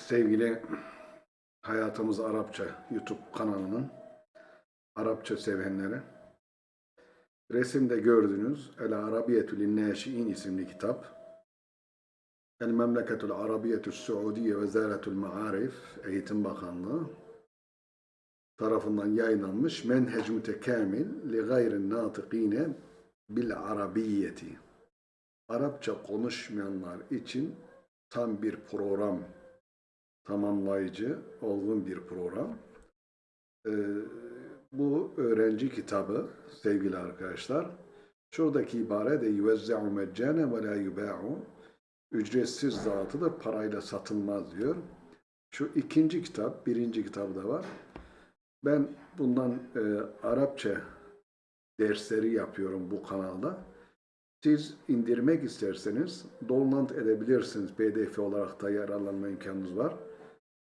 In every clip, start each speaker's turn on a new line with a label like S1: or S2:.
S1: sevgili Hayatımız Arapça YouTube kanalının Arapça sevenleri. Resimde gördüğünüz El Arabiyetül İnnâşi'in isimli kitap. El Memleketül Arabiyetü Suudiye Vezaretül Maarif Eğitim Bakanlığı tarafından yayınlanmış Menhec Mütekamil li gayrin natıkine bil Arabiyeti. Arapça konuşmayanlar için tam bir program, tamamlayıcı, olgun bir program. Ee, bu öğrenci kitabı sevgili arkadaşlar. Şuradaki ibare de yüvezze'u meccane ve la yuba'u ücretsiz dağıtılır, parayla satılmaz diyor. Şu ikinci kitap, birinci kitabı da var. Ben bundan e, Arapça dersleri yapıyorum bu kanalda. Siz indirmek isterseniz download edebilirsiniz. PDF olarak da yararlanma imkanınız var.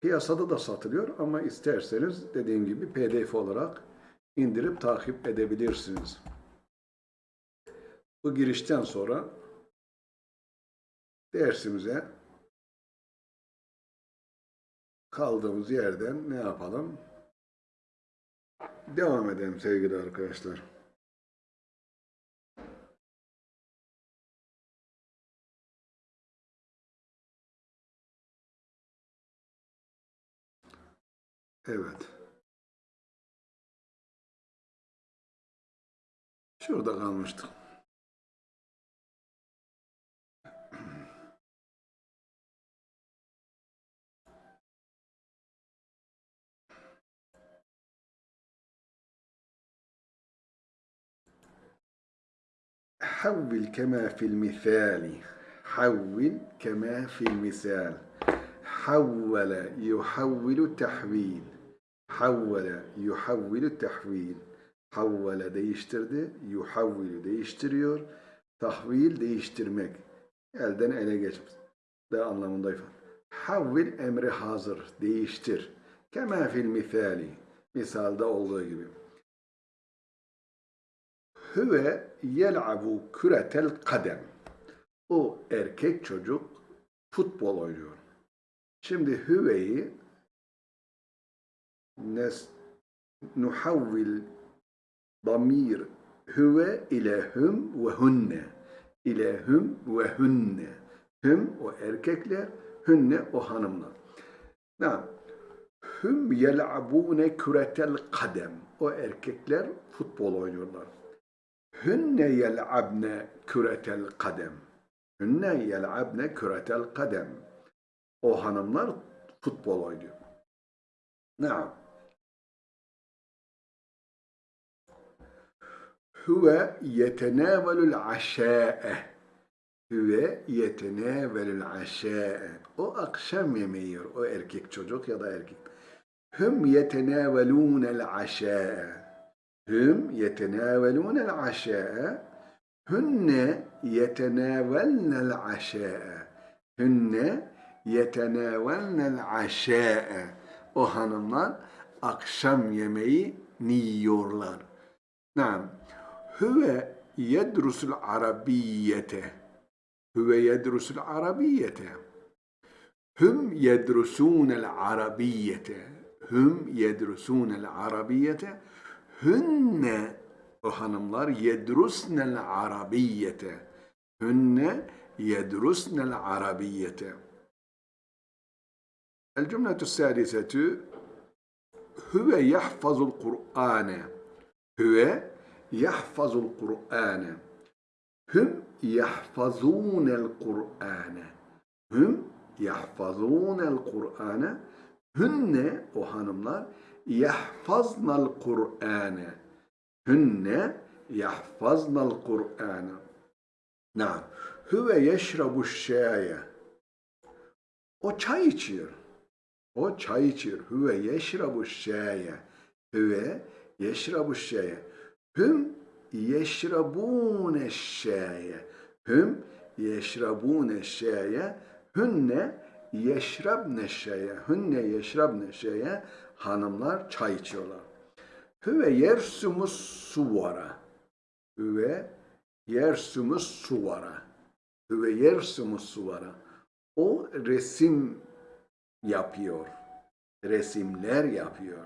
S1: Piyasada da satılıyor ama isterseniz dediğim gibi PDF olarak indirip takip edebilirsiniz. Bu girişten sonra dersimize kaldığımız yerden ne yapalım? Devam edelim sevgili arkadaşlar. Evet. Şurada kalmıştık. حول كما في المثال حول كما في المثال حول يحول تحويل Havvele, yuhavvilü tehvil. Havvele değiştirdi, yuhavvilü değiştiriyor. Tahvil değiştirmek. Elden ele geçmiş. De anlamında ifade. Havvil emri hazır, değiştir. Kema fil misali. Misalda olduğu gibi. Hüve yel'abu küretel kadem. O erkek çocuk futbol oynuyor. Şimdi hüveyi nes nuhavvil damir hüve ile hüm ve hunne ile hüm ve hunne hüm o erkekler hünne o hanımlar. Nam hüm yel'abune küretel kadem o erkekler futbol oynuyorlar. Hünne yel'abne küretel kadem hünne yel'abne küretel kadem o hanımlar futbol oynuyor. Naam. Huve yetenavelul aşâe. Huve yetenavelul aşâe. O akşam yemeği yiyor. O erkek çocuk ya da erkek. Hüm yetenavelûnel aşâe. Hüm yetenavelûnel aşâe. Hünne yetenavelnel aşâe. Hünne yetenavelnel aşâe. O hanımlar akşam yemeği yiyorlar. Naam. Hüve yedrusul arabiyyete. Hüve yedrusul arabiyyete. Hüm yedrusunel arabiyyete. Hüm yedrusunel arabiyyete. Hünne o hanımlar yedrusnel arabiyyete. Hünne yedrusnel arabiyyete. El cümletü sadisetü Hüve yahfazul Kur'ane. Hüve yahfazul Kur'ane. Hüm yahfazunel Kur'ane. Hüm yahfazunel Kur'ane. Hünne o hanımlar yahfaznal Kur'ane. Hünne yahfaznal Kur'ane. Naam. Hüve yeşrabu şeye. O çay içiyor. O çay içiyor. Hüve yeşrabu şeye. Hüve yeşrabu şeye. Hüm yeşrabune şaye. Hüm yeşrabune şaye. Hünne yeşrabne şaye. Hünne yeşrabne şaye. Hanımlar çay içiyorlar. Hüve yersumus suvara. Hüve yersumus suvara. Hüve yersumus suvara. O resim yapıyor. Resimler yapıyor.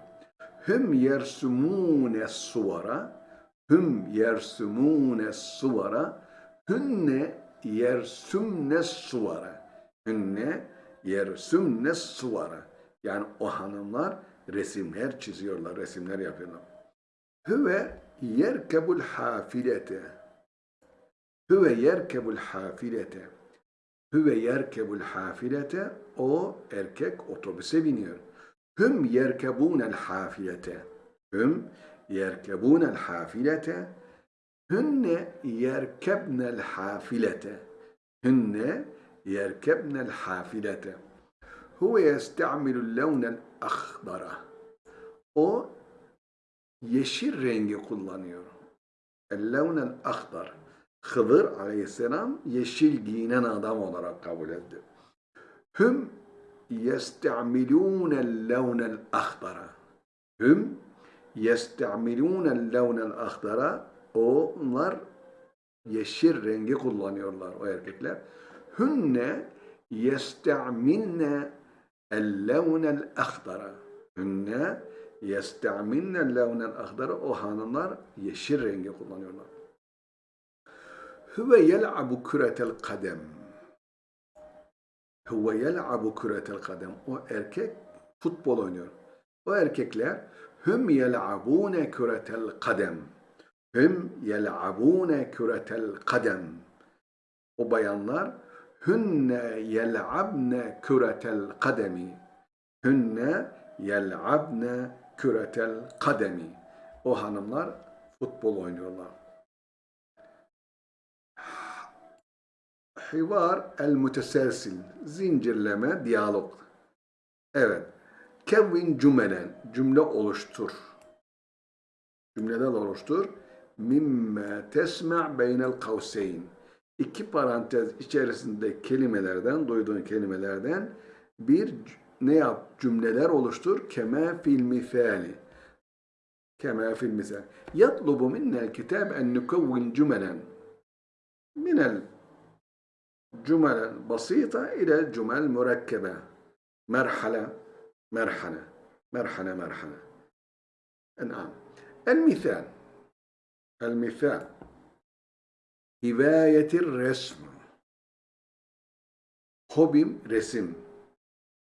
S1: Hüm yersumune suvara hüm yersumune suvara hünne yersumne suvara hünne yersumne suvara yani o hanımlar resimler çiziyorlar, resimler yapıyorlar. Hüve yerkebul hafilete. Hüve yerkebul hafilete. Hüve yerkebul hafilete o erkek otobüse biniyor. Hüm yerkebunel hafilete. Hüm yerkebunel hafilete Hünne yerkebnel hafilete Hünne yerkebnel hafilete Huve yesta'milul levnel akhbara O yeşil rengi kullanıyor. El-levnel ahdar. Hıdır aleyhisselam yeşil giyinen adam olarak kabul etti. Hüm yesta'milûnel levnel ahdara. Hüm yesta'milûnel levnel ahdara. Onlar yeşil rengi kullanıyorlar o erkekler. Hünne yesta'milne el-levnel ahdara. Hünne yesta'milne levnel ahdara. O hanımlar yeşil rengi kullanıyorlar. Huve yel'abu küretel kadem. Huve yel'abu küretel kadem. O erkek futbol oynuyor. O erkekler hüm yel'abune küretel kadem. Hüm yel'abune küretel kadem. O bayanlar hünne yel'abne küretel kademi. Hünne yel'abne küretel kademi. O hanımlar futbol oynuyorlar. Hivar el müteselsil. Zincirleme, diyalog. Evet. Kevvin cümlen, cümle oluştur. Cümleden oluştur. Mimme tesme' beynel kavseyn. İki parantez içerisinde kelimelerden, duyduğun kelimelerden bir ne yap? Cümleler oluştur. Keme fil misali. Keme fil misal. Yatlubu minnel kitab en nukevvin cümelen. Minel cümelen basita ile cümel mürekkebe. Merhale. مرحلة مرحلة مرحلة نعم المثال المثال هواية الرسم hobim resim.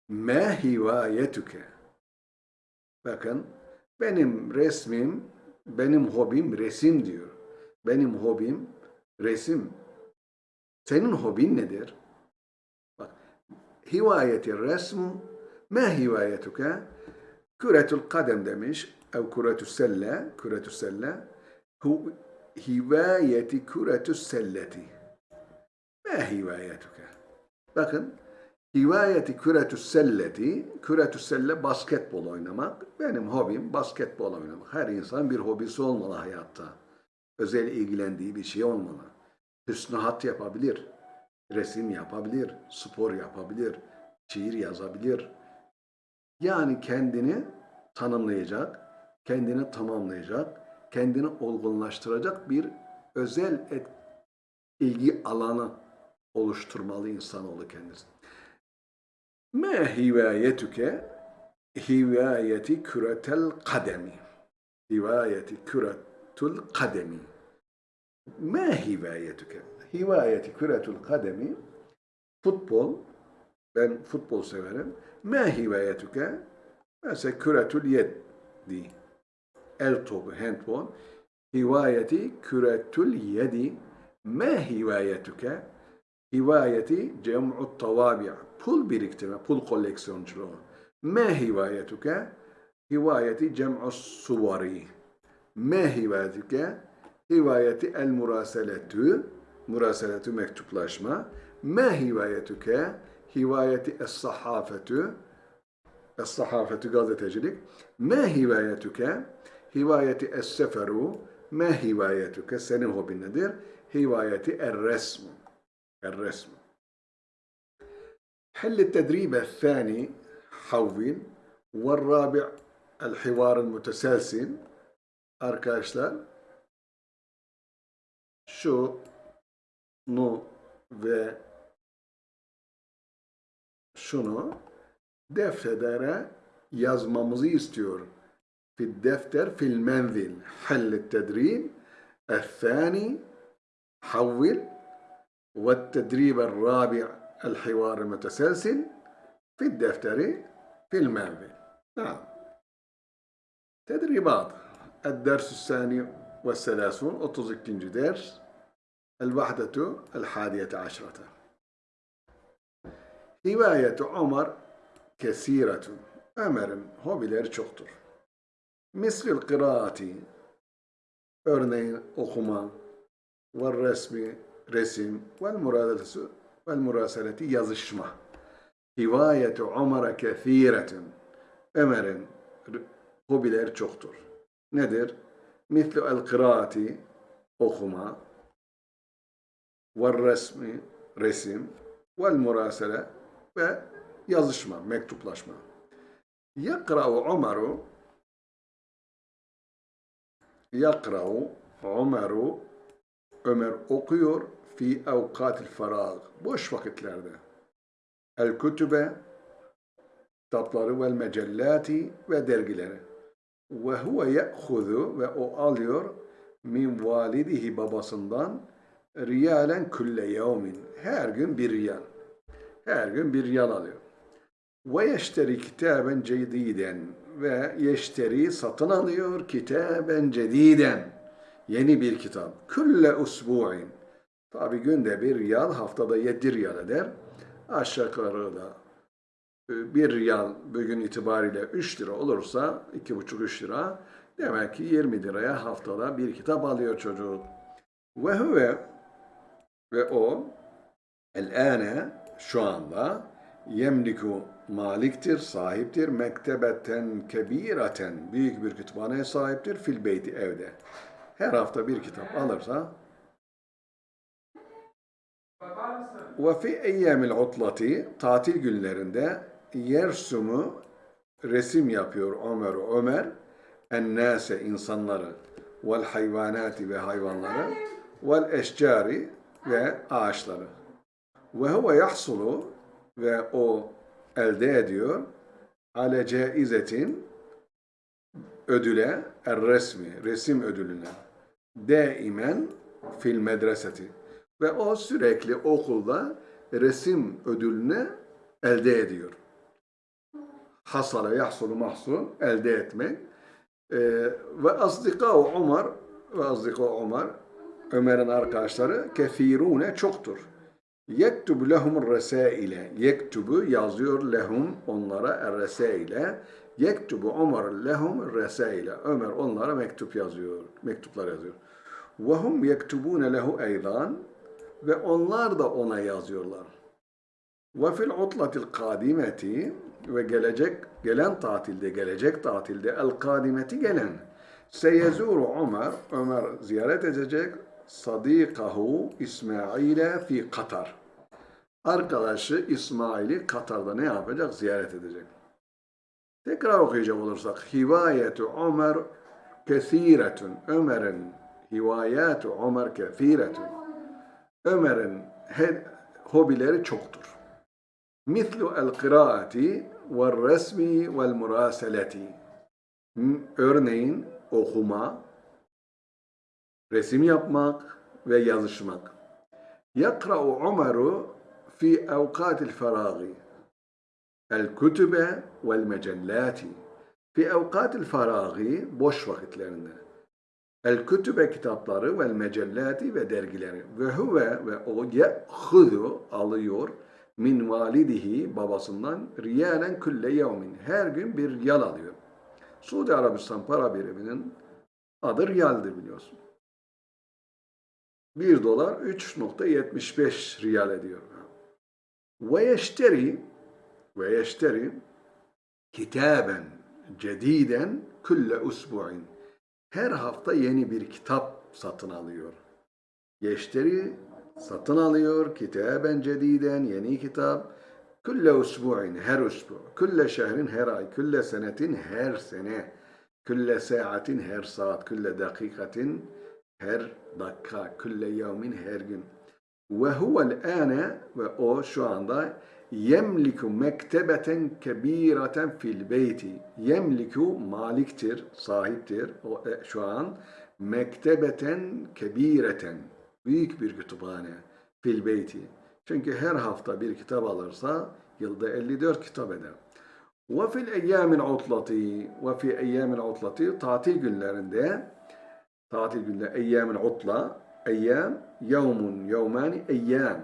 S1: Ma hivayetuke? Bakın benim resmim, benim hobim resim diyor. Benim hobim resim. Senin hobin nedir? Bak, hivayeti resm, ma hivayetuke? Küretül kadem demiş, ev küretü selle, küretü selle, hu, hivayeti küretü selleti. Ma hivayetuke? Bakın, hivayeti küretü selleti, küretü selle basketbol oynamak. Benim hobim basketbol oynamak. Her insan bir hobisi olmalı hayatta. Özel ilgilendiği bir şey olmalı. Hüsnühat yapabilir, resim yapabilir, spor yapabilir, şiir yazabilir. Yani kendini tanımlayacak, kendini tamamlayacak, kendini olgunlaştıracak bir özel et, ilgi alanı oluşturmalı insanoğlu kendisi. Me hivayetüke hivayeti küretel kademi. Hivayeti küretul kademi. Ma hivayetuke? Hivayeti küretul kademi futbol. Ben futbol severim. Ma hivayetuke? Mesela küretul yedi. El topu, handball. Hivayeti küretul yedi. Ma hivayetuke? Hivayeti cem'u tavabi' pul biriktirme, pul koleksiyonculuğu. Ma hivayetuke? Hivayeti cem'u suvari. Ma hivayetuke? Hivayeti el muraseletü, muraseletü mektuplaşma. Ma hivayetüke? Hivayeti es sahafetü, es sahafetü gazetecilik. Ma hivayetüke? Hivayeti es seferu. Ma hivayetüke? Senin hobin nedir? Hivayeti er resmu. Er resmu. حل التدريب الثاني حول والرابع الحوار المتسلسل arkadaşlar şu nu ve şunu deftere yazmamızı istiyor. Fi defter fil menzil. Hallet tedrib. الثاني حول والتدريب الرابع الحوار المتسلسل في الدفتر في المنزل نعم تدريبات الدرس الثاني والثلاثون 32. درس الوحدة الحادية عشرة Hivayet Ömer kesiretun. Ömer'in hobileri çoktur. Mislil kıraati, örneğin okuma, ve resmi, resim, ve muradetesi, ve muraseleti yazışma. Hivayet Ömer'e kesiretun. Ömer'in hobileri çoktur. Nedir? Mislu el kıraati, okuma, ve resmi, resim, vel murasele ve yazışma, mektuplaşma. Yakra'u Umaru Yakra'u Umaru Ömer okuyor fi evkatil farag boş vakitlerde. El kütübe kitapları vel mecellati ve dergileri. Ve huve ye'huzu ve o alıyor min validihi babasından riyalen külle yevmin. Her gün bir riyal. Her gün bir riyal alıyor. Ve yeşteri kitaben cediden ve yeşteri satın alıyor kitaben cediden. Yeni bir kitap. Külle usbu'in. Tabi günde bir riyal, haftada yedi riyal eder. Aşağı yukarı da e, bir riyal bugün itibariyle 3 lira olursa, iki buçuk üç lira, demek ki 20 liraya haftada bir kitap alıyor çocuk. Ve huve ve o el-ane şu anda yemliku maliktir, sahiptir, mektebeten kebireten büyük bir kütüphaneye sahiptir fil beyti evde. Her hafta bir kitap alırsa ve fi eyyamil utlati tatil günlerinde yersumu resim yapıyor Ömer Ömer ennase insanları vel hayvanati ve hayvanları vel eşcari ve ağaçları. Ve huve yahsulu ve o elde ediyor ale caizetin ödüle er resmi, resim ödülüne daimen fil medreseti ve o sürekli okulda resim ödülünü elde ediyor. Hasala yahsulu mahsul elde etmek. Ee, ve asdika Ömer ve asdika Ömer Ömer'in arkadaşları kefirune çoktur. Yektubu lehum resaile. Yektubu yazıyor lehum onlara er-resaile. Yektubu Ömer lehum resaile. Ömer onlara mektup yazıyor. Mektuplar yazıyor. Ve hum yektubune lehu eydan. Ve onlar da ona yazıyorlar. Ve fil utlatil kadimeti ve gelecek gelen tatilde gelecek tatilde el kadimeti gelen seyezuru Ömer Ömer ziyaret edecek sadikahu İsmail'e fi Katar. Arkadaşı İsmail'i Katar'da ne yapacak? Ziyaret edecek. Tekrar okuyacak olursak hivayetu Ömer kesiretun. Ömer'in hivayatu Ömer kesiretun. Ömer'in hobileri çoktur. Mislu el kıraati ve resmi vel muraseleti. Örneğin okuma, resim yapmak ve yazışmak. Yakra'u Umaru fi evkatil feragi. El kütübe vel mecellati. Fi evkatil feragi boş vakitlerinde. El kütübe kitapları vel mecellati ve dergileri. Ve huve ve o ye'hudu alıyor min validihi babasından riyalen külle yevmin. Her gün bir riyal alıyor. Suudi Arabistan para biriminin adı riyaldir biliyorsun. 1 dolar 3.75 riyal ediyor. Ve yeşteri ve yeşteri kitaben cediden külle usbu'in. Her hafta yeni bir kitap satın alıyor. Yeşteri satın alıyor kitaben cediden yeni kitap külle usbu'in her usbu külle şehrin her ay külle senetin her sene külle saatin her saat külle dakikatin her dakika, külle yevmin her gün. Ve huvel ane ve o şu anda Yemliku mektebeten kebireten fil beyti. Yemliku maliktir, sahiptir o e, şu an. Mektebeten kebireten. Büyük bir kütüphane. Fil beyti. Çünkü her hafta bir kitap alırsa yılda 54 kitap eder. Ve fil eyyamil utlati ve fi eyyamil utlati tatil günlerinde tatil günleri eyyamil utla eyyam yevmun yevmani eyyam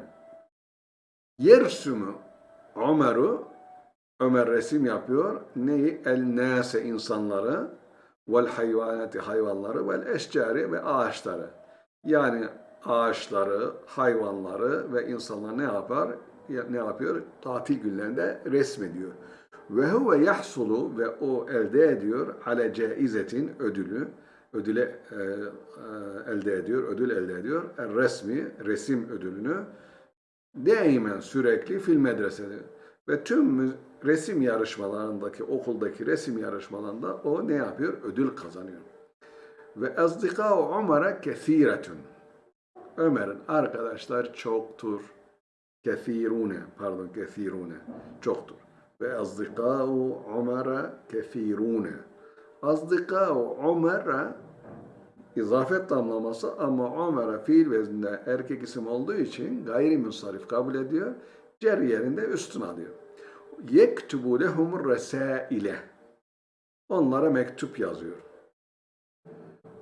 S1: yersumu Ömer'u Ömer resim yapıyor. Neyi? El nase insanları vel hayvanati hayvanları vel eşcari ve ağaçları. Yani ağaçları, hayvanları ve insanlar ne yapar? Ya- Ne yapıyor? Tatil günlerinde resmediyor. Ve huve yahsulu ve o elde ediyor ale caizetin ödülü. Ödüle e, e, elde ediyor, ödül elde ediyor. El resmi, resim ödülünü Daimen sürekli fil medresede. Ve tüm resim yarışmalarındaki, okuldaki resim yarışmalarında o ne yapıyor? Ödül kazanıyor. Ve azdikâ Ömer'e kethiretun. Ömer'in arkadaşlar çoktur. Kethirune, pardon kethirune, çoktur. Ve azdikâ Ömer'e kethirune. Azdikâ Ömer'e İzafet tamlaması ama Ömer'e fiil vezninde erkek isim olduğu için gayrimusarif kabul ediyor. Cer yerinde üstün alıyor. Yektubu lehumur resaile. Onlara mektup yazıyor.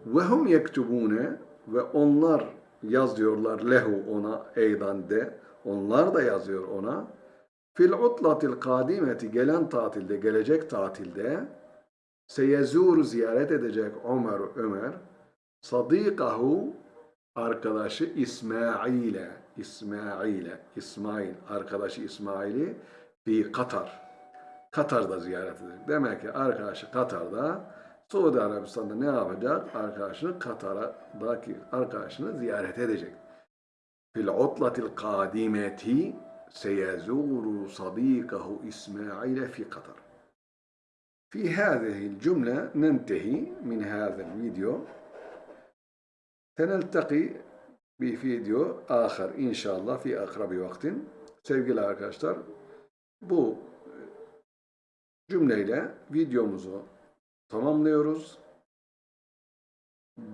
S1: Ve hum yektubune ve onlar yazıyorlar lehu ona eydan de. Onlar da yazıyor ona. Fil utlatil kadimeti gelen tatilde, gelecek tatilde seyezuru ziyaret edecek Ömer Ömer Sadikahu arkadaşı İsmail'e İsmail'e İsmail arkadaşı İsmail'i fi Katar. Katar'da ziyaret edecek. Demek ki arkadaşı Katar'da Suudi Arabistan'da ne yapacak? Arkadaşını Katar'daki arkadaşını ziyaret edecek. Fil utlatil kadimeti seyezuru sadikahu İsmail'e fi Katar. في هذه الجملة ننتهي من هذا الفيديو سنلتقي بفيديو آخر إن شاء الله في أقرب وقت Sevgili arkadaşlar, bu cümleyle videomuzu tamamlıyoruz.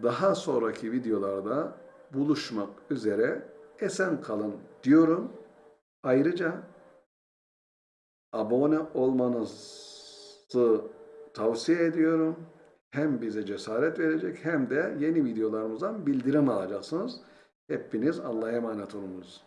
S1: Daha sonraki videolarda buluşmak üzere esen kalın diyorum. Ayrıca abone olmanızı tavsiye ediyorum. Hem bize cesaret verecek hem de yeni videolarımızdan bildirim alacaksınız. Hepiniz Allah'a emanet olunuz.